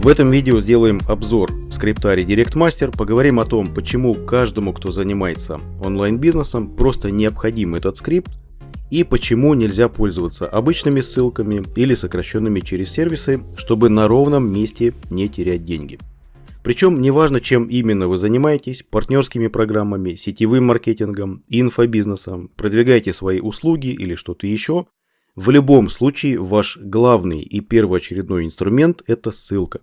В этом видео сделаем обзор скрипта Redirect Master, поговорим о том, почему каждому, кто занимается онлайн-бизнесом, просто необходим этот скрипт и почему нельзя пользоваться обычными ссылками или сокращенными через сервисы, чтобы на ровном месте не терять деньги. Причем неважно, чем именно вы занимаетесь, партнерскими программами, сетевым маркетингом, инфобизнесом, продвигаете свои услуги или что-то еще, в любом случае ваш главный и первоочередной инструмент – это ссылка.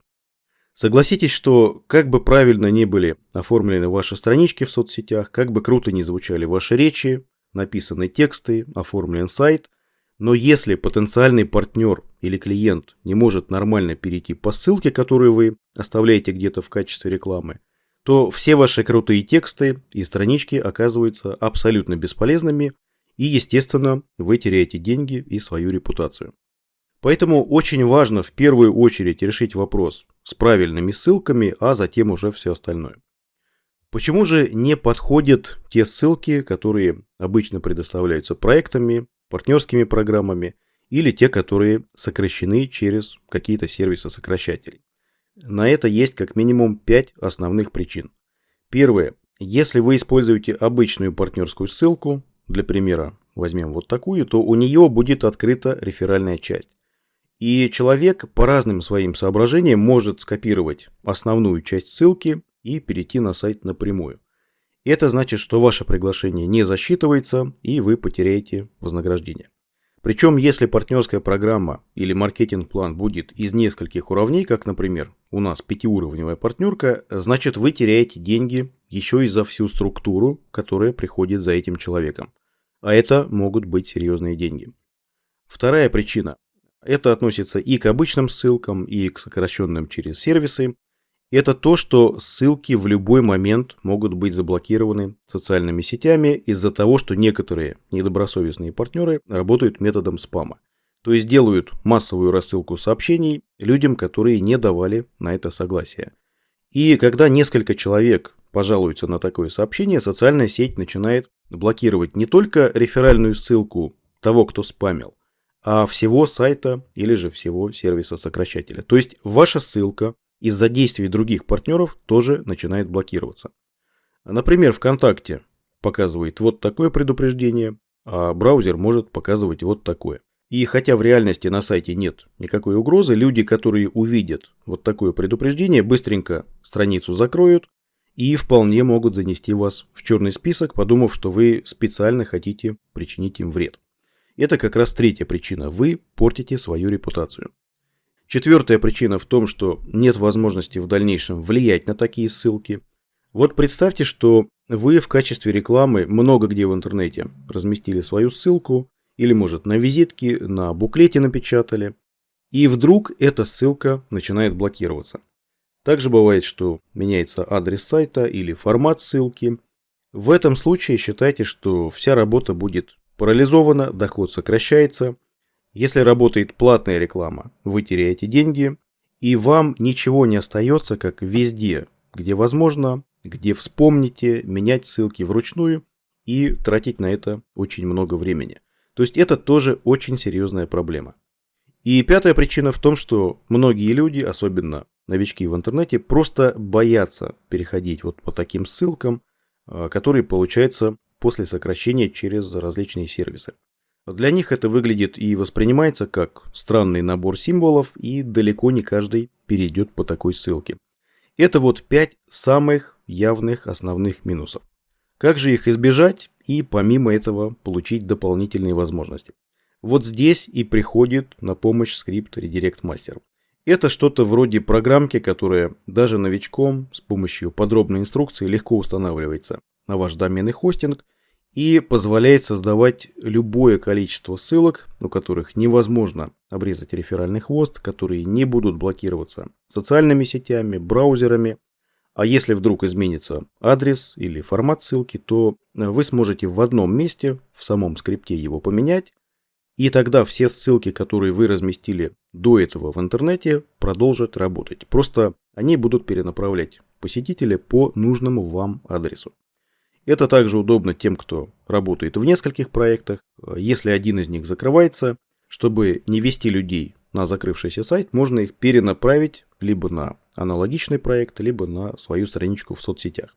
Согласитесь, что как бы правильно ни были оформлены ваши странички в соцсетях, как бы круто ни звучали ваши речи, написаны тексты, оформлен сайт, но если потенциальный партнер или клиент не может нормально перейти по ссылке, которую вы оставляете где-то в качестве рекламы, то все ваши крутые тексты и странички оказываются абсолютно бесполезными, и, естественно, вы теряете деньги и свою репутацию. Поэтому очень важно в первую очередь решить вопрос с правильными ссылками, а затем уже все остальное. Почему же не подходят те ссылки, которые обычно предоставляются проектами, партнерскими программами или те, которые сокращены через какие-то сервисы сокращателей? На это есть как минимум 5 основных причин. Первое. Если вы используете обычную партнерскую ссылку, для примера возьмем вот такую, то у нее будет открыта реферальная часть. И человек по разным своим соображениям может скопировать основную часть ссылки и перейти на сайт напрямую. Это значит, что ваше приглашение не засчитывается и вы потеряете вознаграждение. Причем, если партнерская программа или маркетинг-план будет из нескольких уровней, как, например, у нас пятиуровневая партнерка, значит вы теряете деньги еще и за всю структуру, которая приходит за этим человеком. А это могут быть серьезные деньги. Вторая причина. Это относится и к обычным ссылкам, и к сокращенным через сервисы. Это то, что ссылки в любой момент могут быть заблокированы социальными сетями из-за того, что некоторые недобросовестные партнеры работают методом спама. То есть делают массовую рассылку сообщений людям, которые не давали на это согласие. И когда несколько человек пожалуются на такое сообщение, социальная сеть начинает блокировать не только реферальную ссылку того, кто спамил, всего сайта или же всего сервиса сокращателя. То есть ваша ссылка из-за действий других партнеров тоже начинает блокироваться. Например, ВКонтакте показывает вот такое предупреждение, а браузер может показывать вот такое. И хотя в реальности на сайте нет никакой угрозы, люди, которые увидят вот такое предупреждение, быстренько страницу закроют и вполне могут занести вас в черный список, подумав, что вы специально хотите причинить им вред. Это как раз третья причина. Вы портите свою репутацию. Четвертая причина в том, что нет возможности в дальнейшем влиять на такие ссылки. Вот представьте, что вы в качестве рекламы много где в интернете разместили свою ссылку, или может на визитке, на буклете напечатали, и вдруг эта ссылка начинает блокироваться. Также бывает, что меняется адрес сайта или формат ссылки. В этом случае считайте, что вся работа будет парализована, доход сокращается. Если работает платная реклама, вы теряете деньги, и вам ничего не остается, как везде, где возможно, где вспомните, менять ссылки вручную и тратить на это очень много времени. То есть это тоже очень серьезная проблема. И пятая причина в том, что многие люди, особенно новички в интернете, просто боятся переходить вот по таким ссылкам, а, которые получаются после сокращения через различные сервисы. Для них это выглядит и воспринимается как странный набор символов, и далеко не каждый перейдет по такой ссылке. Это вот 5 самых явных основных минусов. Как же их избежать и помимо этого получить дополнительные возможности? Вот здесь и приходит на помощь скрипт Redirect Master. Это что-то вроде программки, которая даже новичком с помощью подробной инструкции легко устанавливается на ваш доменный хостинг и позволяет создавать любое количество ссылок, у которых невозможно обрезать реферальный хвост, которые не будут блокироваться социальными сетями, браузерами. А если вдруг изменится адрес или формат ссылки, то вы сможете в одном месте, в самом скрипте его поменять, и тогда все ссылки, которые вы разместили до этого в интернете, продолжат работать. Просто они будут перенаправлять посетителя по нужному вам адресу. Это также удобно тем, кто работает в нескольких проектах. Если один из них закрывается, чтобы не вести людей на закрывшийся сайт, можно их перенаправить либо на аналогичный проект, либо на свою страничку в соцсетях.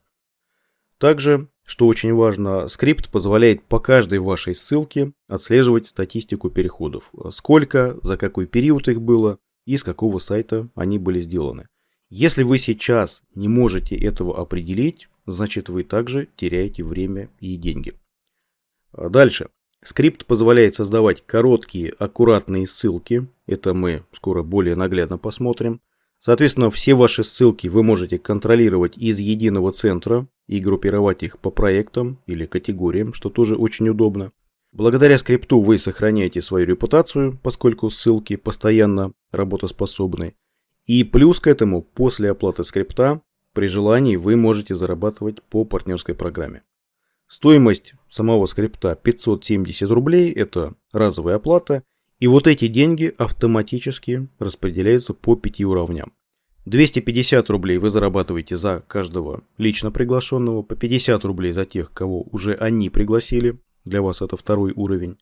Также, что очень важно, скрипт позволяет по каждой вашей ссылке отслеживать статистику переходов. Сколько, за какой период их было и с какого сайта они были сделаны. Если вы сейчас не можете этого определить, значит вы также теряете время и деньги. А дальше. Скрипт позволяет создавать короткие, аккуратные ссылки. Это мы скоро более наглядно посмотрим. Соответственно, все ваши ссылки вы можете контролировать из единого центра и группировать их по проектам или категориям, что тоже очень удобно. Благодаря скрипту вы сохраняете свою репутацию, поскольку ссылки постоянно работоспособны. И плюс к этому, после оплаты скрипта, при желании вы можете зарабатывать по партнерской программе. Стоимость самого скрипта 570 рублей – это разовая оплата, и вот эти деньги автоматически распределяются по пяти уровням. 250 рублей вы зарабатываете за каждого лично приглашенного, по 50 рублей за тех, кого уже они пригласили, для вас это второй уровень.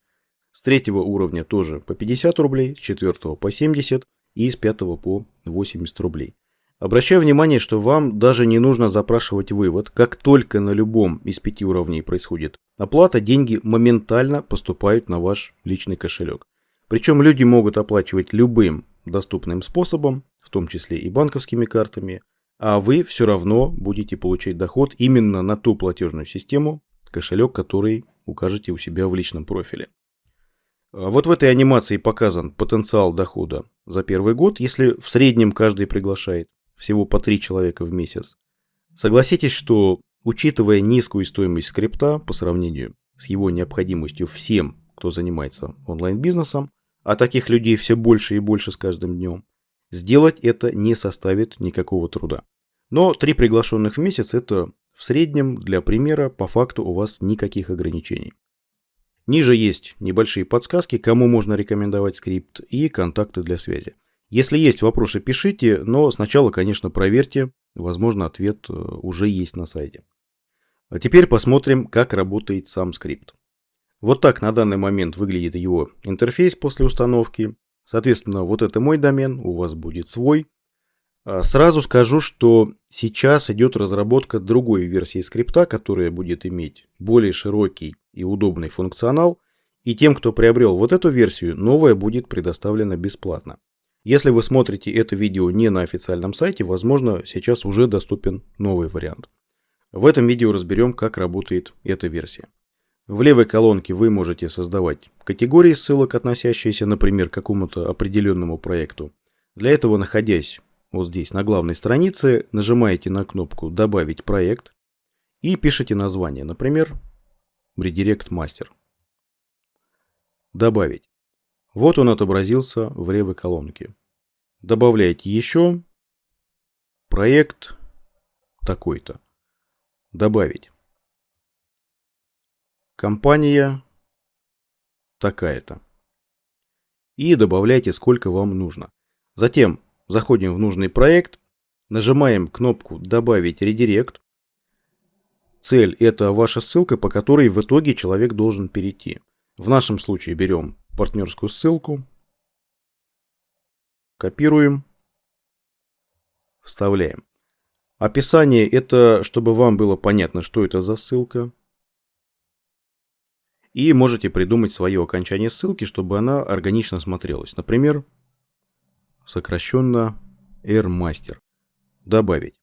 С третьего уровня тоже по 50 рублей, с четвертого по 70 и с пятого по 80 рублей. Обращаю внимание, что вам даже не нужно запрашивать вывод. Как только на любом из пяти уровней происходит оплата, деньги моментально поступают на ваш личный кошелек. Причем люди могут оплачивать любым доступным способом, в том числе и банковскими картами, а вы все равно будете получать доход именно на ту платежную систему, кошелек, который укажете у себя в личном профиле. А вот в этой анимации показан потенциал дохода за первый год, если в среднем каждый приглашает всего по 3 человека в месяц. Согласитесь, что учитывая низкую стоимость скрипта по сравнению с его необходимостью всем, кто занимается онлайн-бизнесом, а таких людей все больше и больше с каждым днем, сделать это не составит никакого труда. Но 3 приглашенных в месяц это в среднем для примера по факту у вас никаких ограничений. Ниже есть небольшие подсказки, кому можно рекомендовать скрипт и контакты для связи. Если есть вопросы, пишите, но сначала, конечно, проверьте. Возможно, ответ э, уже есть на сайте. А теперь посмотрим, как работает сам скрипт. Вот так на данный момент выглядит его интерфейс после установки. Соответственно, вот это мой домен, у вас будет свой. А сразу скажу, что сейчас идет разработка другой версии скрипта, которая будет иметь более широкий и удобный функционал. И тем, кто приобрел вот эту версию, новая будет предоставлена бесплатно. Если вы смотрите это видео не на официальном сайте, возможно, сейчас уже доступен новый вариант. В этом видео разберем, как работает эта версия. В левой колонке вы можете создавать категории ссылок, относящиеся, например, к какому-то определенному проекту. Для этого, находясь вот здесь на главной странице, нажимаете на кнопку «Добавить проект» и пишите название, например, «Redirect Master». Добавить. Вот он отобразился в левой колонке. Добавляйте еще проект такой-то. Добавить. Компания такая-то. И добавляйте сколько вам нужно. Затем заходим в нужный проект, нажимаем кнопку «Добавить редирект». Цель – это ваша ссылка, по которой в итоге человек должен перейти. В нашем случае берем партнерскую ссылку, Копируем. Вставляем. Описание это, чтобы вам было понятно, что это за ссылка. И можете придумать свое окончание ссылки, чтобы она органично смотрелась. Например, сокращенно AirMaster. Добавить.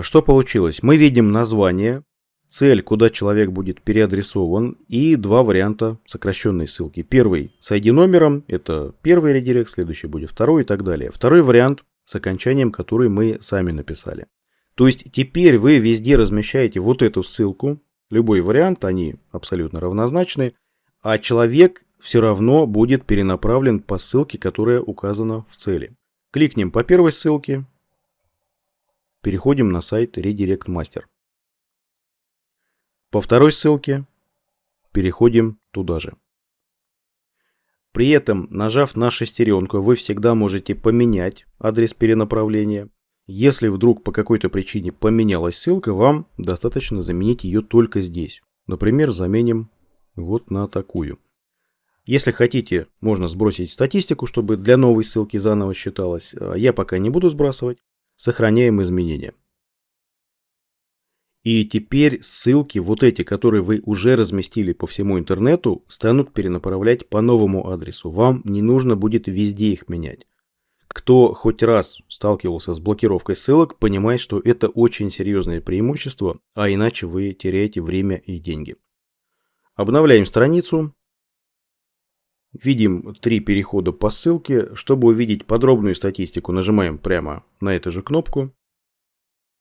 Что получилось? Мы видим название, цель, куда человек будет переадресован, и два варианта сокращенной ссылки. Первый с ID-номером, это первый редирект, следующий будет второй и так далее. Второй вариант с окончанием, который мы сами написали. То есть теперь вы везде размещаете вот эту ссылку, любой вариант, они абсолютно равнозначны, а человек все равно будет перенаправлен по ссылке, которая указана в цели. Кликнем по первой ссылке, переходим на сайт Redirect Master. По второй ссылке переходим туда же. При этом, нажав на шестеренку, вы всегда можете поменять адрес перенаправления. Если вдруг по какой-то причине поменялась ссылка, вам достаточно заменить ее только здесь. Например, заменим вот на такую. Если хотите, можно сбросить статистику, чтобы для новой ссылки заново считалось. А я пока не буду сбрасывать. Сохраняем изменения. И теперь ссылки, вот эти, которые вы уже разместили по всему интернету, станут перенаправлять по новому адресу. Вам не нужно будет везде их менять. Кто хоть раз сталкивался с блокировкой ссылок, понимает, что это очень серьезное преимущество, а иначе вы теряете время и деньги. Обновляем страницу. Видим три перехода по ссылке. Чтобы увидеть подробную статистику, нажимаем прямо на эту же кнопку.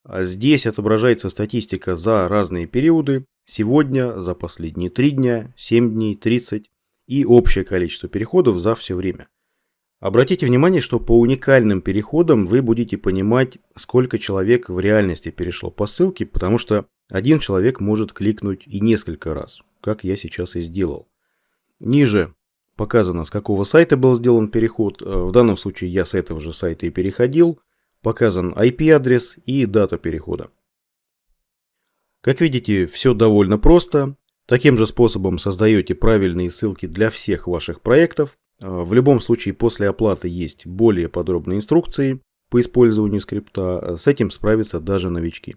А здесь отображается статистика за разные периоды. Сегодня, за последние 3 дня, 7 дней, 30 и общее количество переходов за все время. Обратите внимание, что по уникальным переходам вы будете понимать, сколько человек в реальности перешло по ссылке, потому что один человек может кликнуть и несколько раз, как я сейчас и сделал. Ниже показано, с какого сайта был сделан переход. Э, в данном случае я с этого же сайта и переходил показан IP-адрес и дата перехода. Как видите, все довольно просто. Таким же способом создаете правильные ссылки для всех ваших проектов. А, в любом случае после оплаты есть более подробные инструкции по использованию скрипта. С этим справятся даже новички.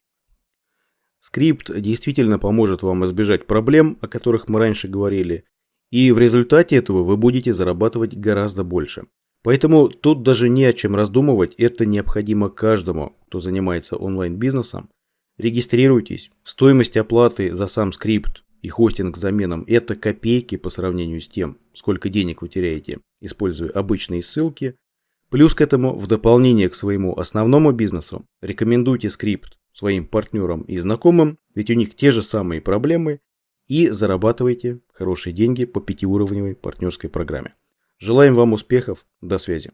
Скрипт действительно поможет вам избежать проблем, о которых мы раньше говорили, и в результате этого вы будете зарабатывать гораздо больше. Поэтому тут даже не о чем раздумывать, это необходимо каждому, кто занимается онлайн-бизнесом. Регистрируйтесь. Стоимость оплаты за сам скрипт и хостинг с заменом – это копейки по сравнению с тем, сколько денег вы теряете, используя обычные ссылки. Плюс к этому, в дополнение к своему основному бизнесу, рекомендуйте скрипт своим партнерам и знакомым, ведь у них те же самые проблемы, и зарабатывайте хорошие деньги по пятиуровневой партнерской программе. Желаем вам успехов. До связи.